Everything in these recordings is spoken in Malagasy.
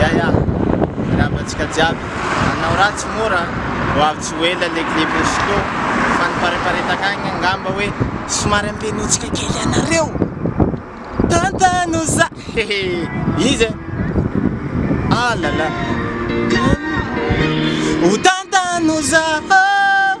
Ya ya, mirava antsika jiaby. Nanao ratsy moa ra, ho avy tsy ho ela le clip ny slow, fanipareparetaka agny angamba hoe somary ambenontsika kely anareo! Tantano za hehe! Iza e? Ah la la! Ho tantano za oh!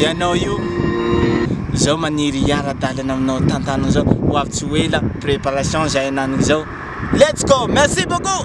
Ianao io Zao maniry hiara dalana aminao tantanin'izao ho avy tsy ho ela préparation zay ananiko zao let's go merci beaucoup.